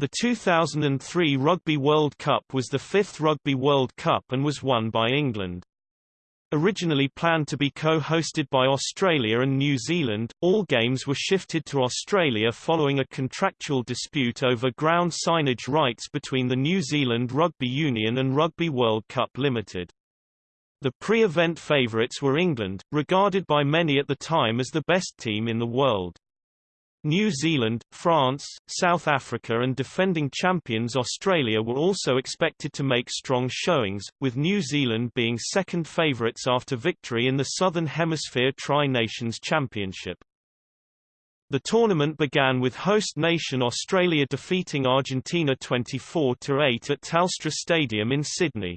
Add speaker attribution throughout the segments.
Speaker 1: The 2003 Rugby World Cup was the fifth Rugby World Cup and was won by England. Originally planned to be co-hosted by Australia and New Zealand, all games were shifted to Australia following a contractual dispute over ground signage rights between the New Zealand Rugby Union and Rugby World Cup Limited. The pre-event favourites were England, regarded by many at the time as the best team in the world. New Zealand, France, South Africa and defending champions Australia were also expected to make strong showings, with New Zealand being second favourites after victory in the Southern Hemisphere Tri-Nations Championship. The tournament began with host nation Australia defeating Argentina 24-8 at Telstra Stadium in Sydney.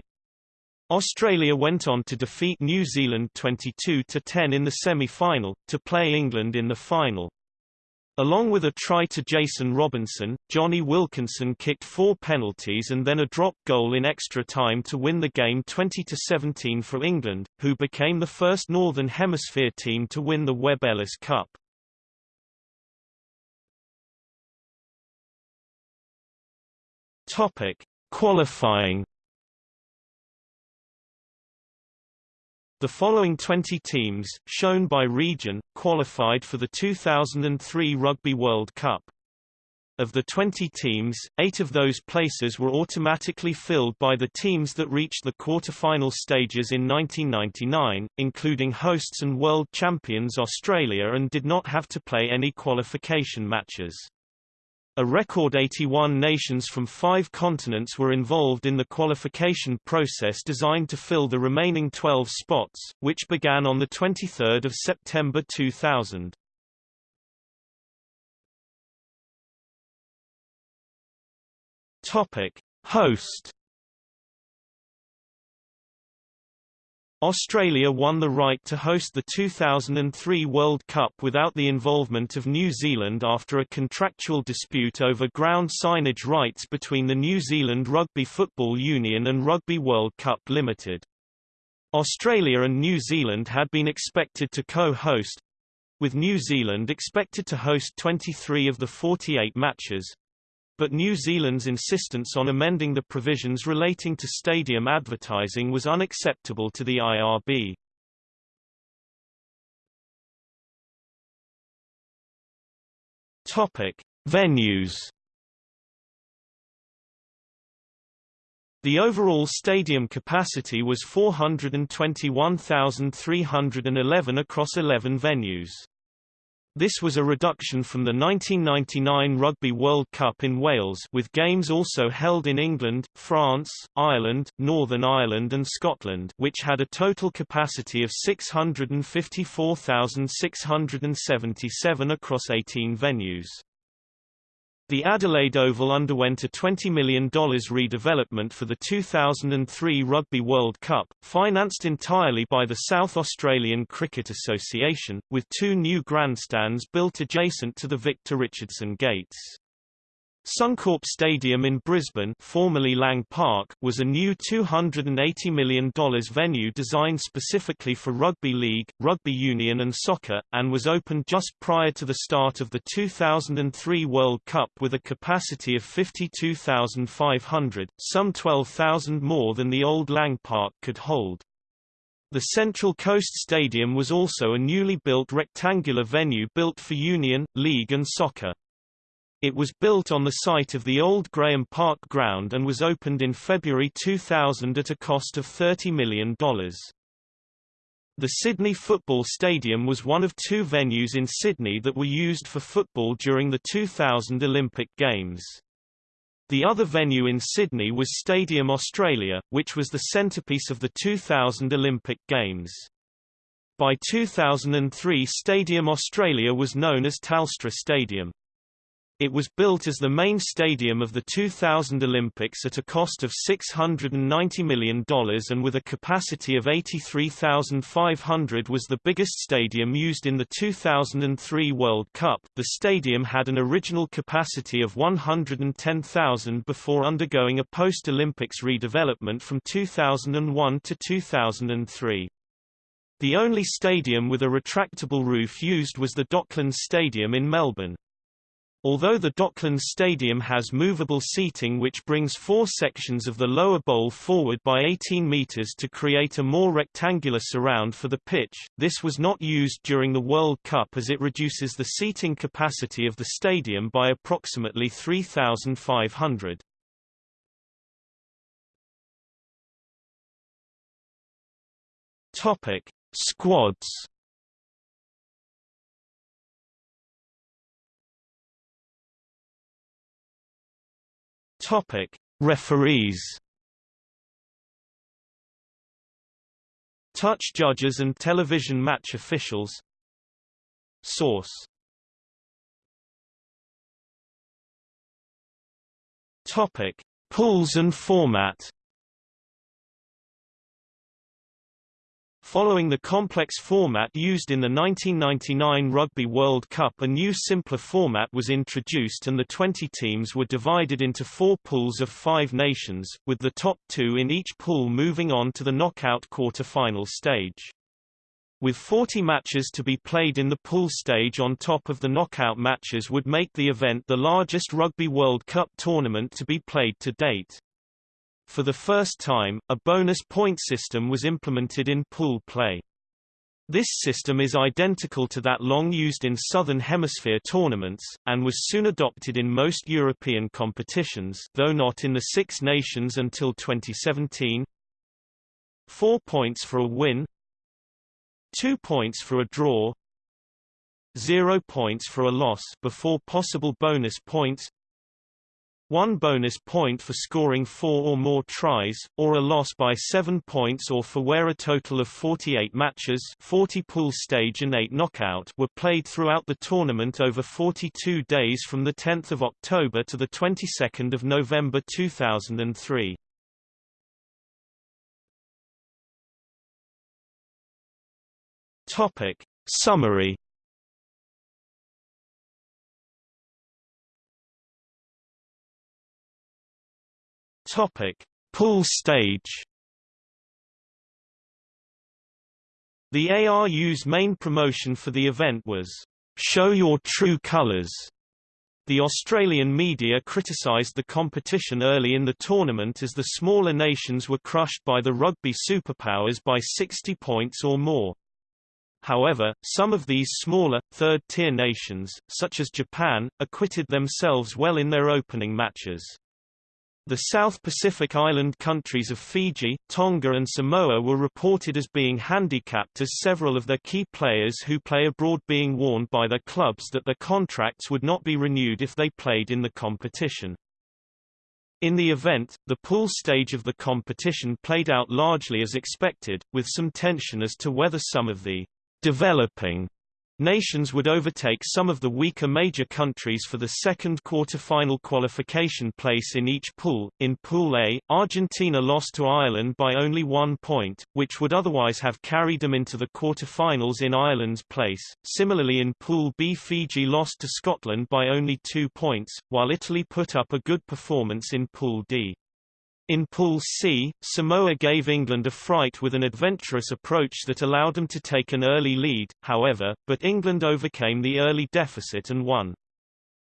Speaker 1: Australia went on to defeat New Zealand 22-10 in the semi-final, to play England in the final. Along with a try to Jason Robinson, Jonny Wilkinson kicked four penalties and then a drop goal in extra time to win the game 20-17 for England, who became the first Northern Hemisphere team to win the Webb Ellis Cup. Topic: Qualifying The following 20 teams, shown by region, qualified for the 2003 Rugby World Cup. Of the 20 teams, eight of those places were automatically filled by the teams that reached the quarter-final stages in 1999, including hosts and world champions Australia and did not have to play any qualification matches. A record 81 nations from five continents were involved in the qualification process designed to fill the remaining 12 spots, which began on 23 September 2000. Topic. Host Australia won the right to host the 2003 World Cup without the involvement of New Zealand after a contractual dispute over ground signage rights between the New Zealand Rugby Football Union and Rugby World Cup Limited. Australia and New Zealand had been expected to co-host, with New Zealand expected to host 23 of the 48 matches, but New Zealand's insistence on amending the provisions relating to stadium advertising was unacceptable to the IRB. Topic: Venues. The overall stadium capacity was 421,311 across 11 venues. This was a reduction from the 1999 Rugby World Cup in Wales with games also held in England, France, Ireland, Northern Ireland and Scotland which had a total capacity of 654,677 across 18 venues. The Adelaide Oval underwent a $20 million redevelopment for the 2003 Rugby World Cup, financed entirely by the South Australian Cricket Association, with two new grandstands built adjacent to the Victor Richardson Gates. Suncorp Stadium in Brisbane formerly Lang Park, was a new $280 million venue designed specifically for rugby league, rugby union and soccer, and was opened just prior to the start of the 2003 World Cup with a capacity of 52,500, some 12,000 more than the old Lang Park could hold. The Central Coast Stadium was also a newly built rectangular venue built for Union, League and Soccer. It was built on the site of the old Grahame Park ground and was opened in February 2000 at a cost of $30 million. The Sydney Football Stadium was one of two venues in Sydney that were used for football during the 2000 Olympic Games. The other venue in Sydney was Stadium Australia, which was the centrepiece of the 2000 Olympic Games. By 2003 Stadium Australia was known as Telstra Stadium. It was built as the main stadium of the 2000 Olympics at a cost of $690 million and with a capacity of 83,500 was the biggest stadium used in the 2003 World Cup. The stadium had an original capacity of 110,000 before undergoing a post-Olympics redevelopment from 2001 to 2003. The only stadium with a retractable roof used was the Docklands Stadium in Melbourne. Although the Docklands Stadium has movable seating which brings four sections of the lower bowl forward by 18 metres to create a more rectangular surround for the pitch, this was not used during the World Cup as it reduces the seating capacity of the stadium by approximately 3,500. Topic: Squads Topic: Referees. Touch judges and television match officials. Source. Topic: Pools and format. Following the complex format used in the 1999 Rugby World Cup a new simpler format was introduced and the 20 teams were divided into four pools of five nations, with the top two in each pool moving on to the knockout quarter-final stage. With 40 matches to be played in the pool stage on top of the knockout matches would make the event the largest Rugby World Cup tournament to be played to date. For the first time, a bonus point system was implemented in pool play. This system is identical to that long used in Southern Hemisphere tournaments, and was soon adopted in most European competitions though not in the Six Nations until 2017. Four points for a win Two points for a draw Zero points for a loss before possible bonus points one bonus point for scoring four or more tries, or a loss by seven points or for where a total of 48 matches 40 pool stage and 8 knockout were played throughout the tournament over 42 days from 10 October to 22 November 2003. Topic. Summary Topic: Pool stage. The ARU's main promotion for the event was "Show Your True Colors." The Australian media criticised the competition early in the tournament as the smaller nations were crushed by the rugby superpowers by 60 points or more. However, some of these smaller, third-tier nations, such as Japan, acquitted themselves well in their opening matches. The South Pacific island countries of Fiji, Tonga and Samoa were reported as being handicapped as several of their key players who play abroad being warned by their clubs that their contracts would not be renewed if they played in the competition. In the event, the pool stage of the competition played out largely as expected, with some tension as to whether some of the developing Nations would overtake some of the weaker major countries for the second quarter-final qualification place in each pool. In Pool A, Argentina lost to Ireland by only one point, which would otherwise have carried them into the quarter-finals in Ireland's place. Similarly in Pool B Fiji lost to Scotland by only two points, while Italy put up a good performance in Pool D. In Pool C, Samoa gave England a fright with an adventurous approach that allowed them to take an early lead, however, but England overcame the early deficit and won.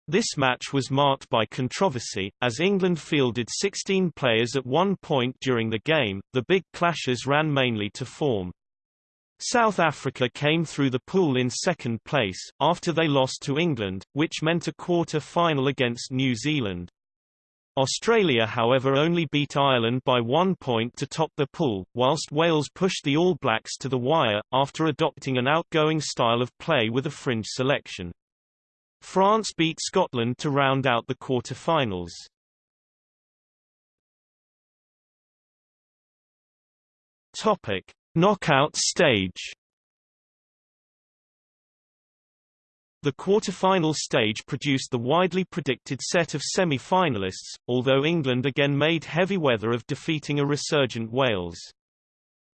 Speaker 1: This match was marked by controversy, as England fielded 16 players at one point during the game, the big clashes ran mainly to form. South Africa came through the pool in second place, after they lost to England, which meant a quarter-final against New Zealand. Australia however only beat Ireland by one point to top the pool, whilst Wales pushed the All Blacks to the wire, after adopting an outgoing style of play with a fringe selection. France beat Scotland to round out the quarter-finals. Knockout stage. The quarter-final stage produced the widely predicted set of semi-finalists, although England again made heavy weather of defeating a resurgent Wales.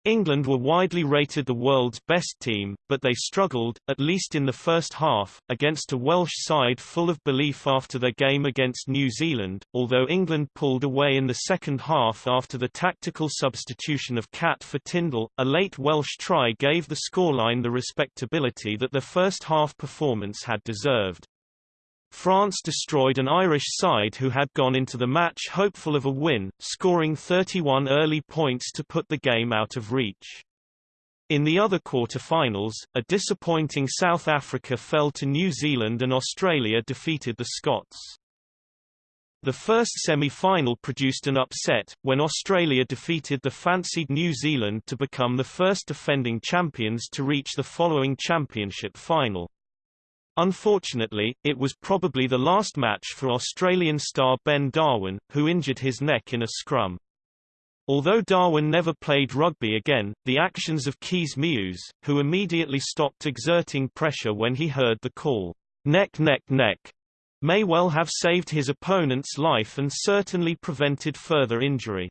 Speaker 1: England were widely rated the world's best team, but they struggled, at least in the first half, against a Welsh side full of belief after their game against New Zealand, although England pulled away in the second half after the tactical substitution of Catt for Tindall. a late Welsh try gave the scoreline the respectability that their first half performance had deserved. France destroyed an Irish side who had gone into the match hopeful of a win, scoring 31 early points to put the game out of reach. In the other quarter-finals, a disappointing South Africa fell to New Zealand and Australia defeated the Scots. The first semi-final produced an upset, when Australia defeated the fancied New Zealand to become the first defending champions to reach the following championship final. Unfortunately, it was probably the last match for Australian star Ben Darwin, who injured his neck in a scrum. Although Darwin never played rugby again, the actions of Kees Meeuws, who immediately stopped exerting pressure when he heard the call, neck neck neck, may well have saved his opponent's life and certainly prevented further injury.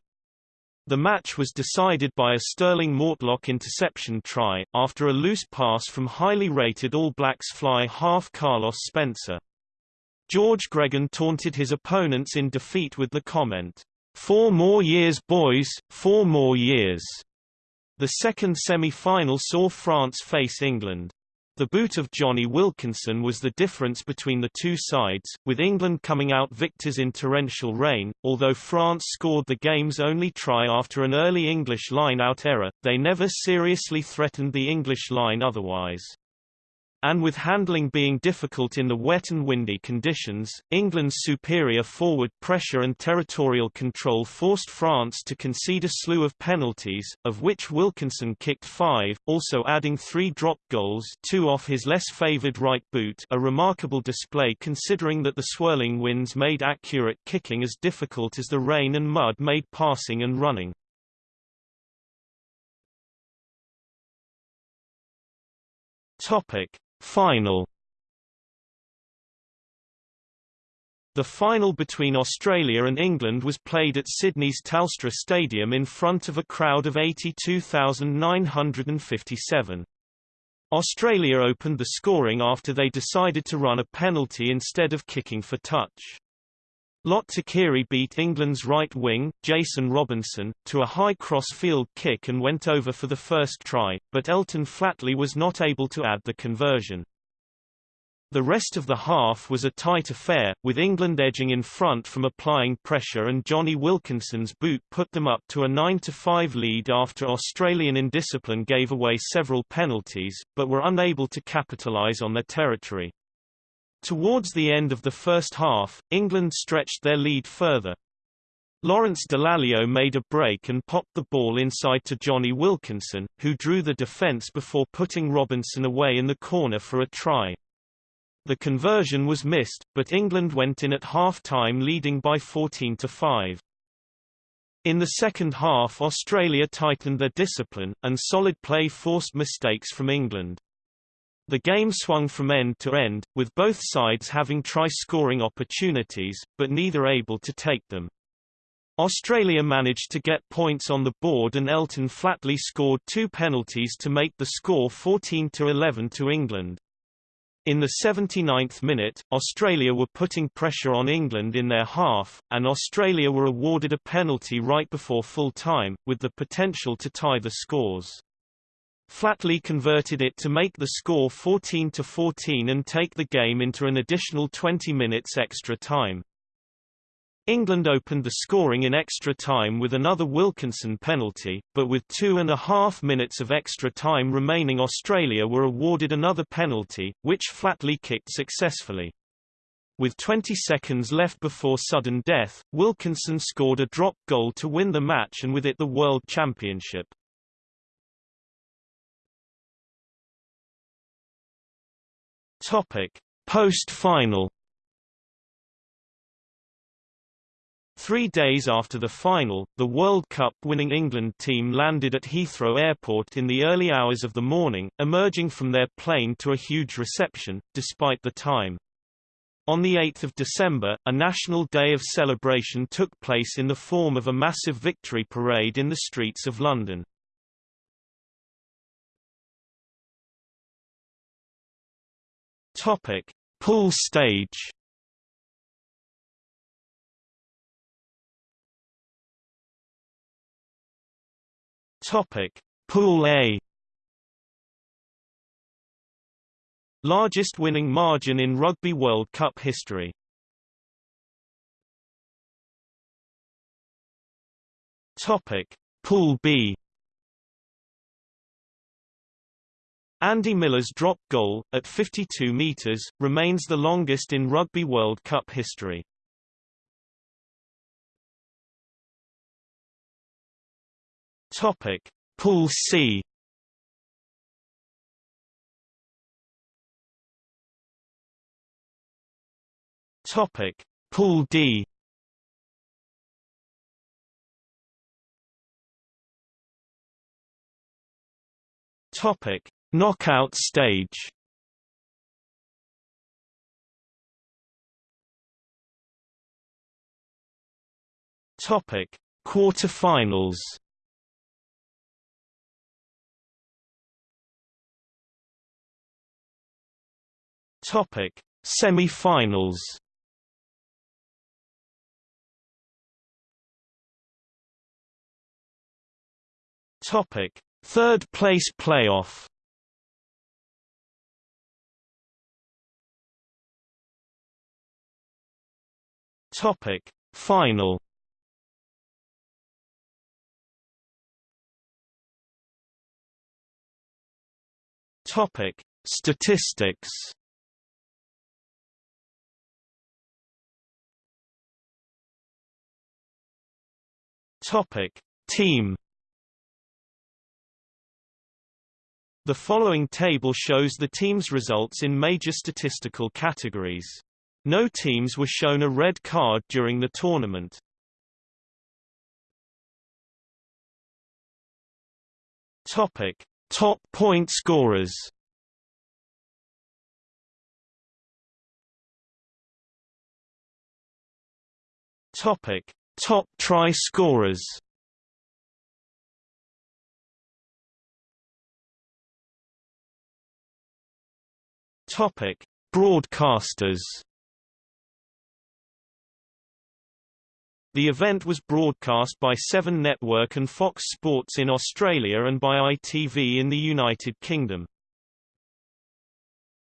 Speaker 1: The match was decided by a Stirling Mortlock interception try, after a loose pass from highly rated All Blacks fly half Carlos Spencer. George Gregan taunted his opponents in defeat with the comment, Four more years boys, four more years. The second semi-final saw France face England. The boot of Jonny Wilkinson was the difference between the two sides, with England coming out victors in torrential rain. Although France scored the game's only try after an early English line-out error, they never seriously threatened the English line otherwise. And with handling being difficult in the wet and windy conditions, England's superior forward pressure and territorial control forced France to concede a slew of penalties, of which Wilkinson kicked five, also adding three drop goals two off his less favoured right boot a remarkable display considering that the swirling winds made accurate kicking as difficult as the rain and mud made passing and running. Topic. Final The final between Australia and England was played at Sydney's Telstra Stadium in front of a crowd of 82,957. Australia opened the scoring after they decided to run a penalty instead of kicking for touch. Lote Tuqiri beat England's right wing, Jason Robinson, to a high cross-field kick and went over for the first try, but Elton Flatley was not able to add the conversion. The rest of the half was a tight affair, with England edging in front from applying pressure and Jonny Wilkinson's boot put them up to a 9-5 lead after Australian indiscipline gave away several penalties, but were unable to capitalise on their territory. Towards the end of the first half, England stretched their lead further. Lawrence Dallaglio made a break and popped the ball inside to Jonny Wilkinson, who drew the defence before putting Robinson away in the corner for a try. The conversion was missed, but England went in at half-time leading by 14 to 5. In the second half Australia tightened their discipline, and solid play forced mistakes from England. The game swung from end to end, with both sides having try-scoring opportunities, but neither able to take them. Australia managed to get points on the board and Elton Flatley scored two penalties to make the score 14-11 to England. In the 79th minute, Australia were putting pressure on England in their half, and Australia were awarded a penalty right before full time, with the potential to tie the scores. Flatley converted it to make the score 14-14 and take the game into an additional 20 minutes extra time. England opened the scoring in extra time with another Wilkinson penalty, but with two and a half minutes of extra time remaining Australia were awarded another penalty, which Flatley kicked successfully. With 20 seconds left before sudden death, Wilkinson scored a drop goal to win the match and with it the World Championship. Topic: Post-final. Three days after the final, the World Cup winning England team landed at Heathrow Airport in the early hours of the morning, emerging from their plane to a huge reception, despite the time. On 8 December, a national day of celebration took place in the form of a massive victory parade in the streets of London. Topic: Pool stage. Topic: Pool A. Largest winning margin in Rugby World Cup history. Topic: Pool B. Andy Miller's drop goal, at 52 metres, remains the longest in Rugby World Cup history. Topic: Pool C. Topic: Pool D. Topic: Knockout stage. Topic: Quarterfinals. Topic: Semi-finals. Topic: Third place playoff. Topic: Final. Topic: Statistics. Topic: Team The following table shows the team's results in major statistical categories. No teams were shown a red card during the tournament. Topic: Top point scorers. Topic: Top try scorers. Topic: Broadcasters. The event was broadcast by Seven Network and Fox Sports in Australia and by ITV in the United Kingdom.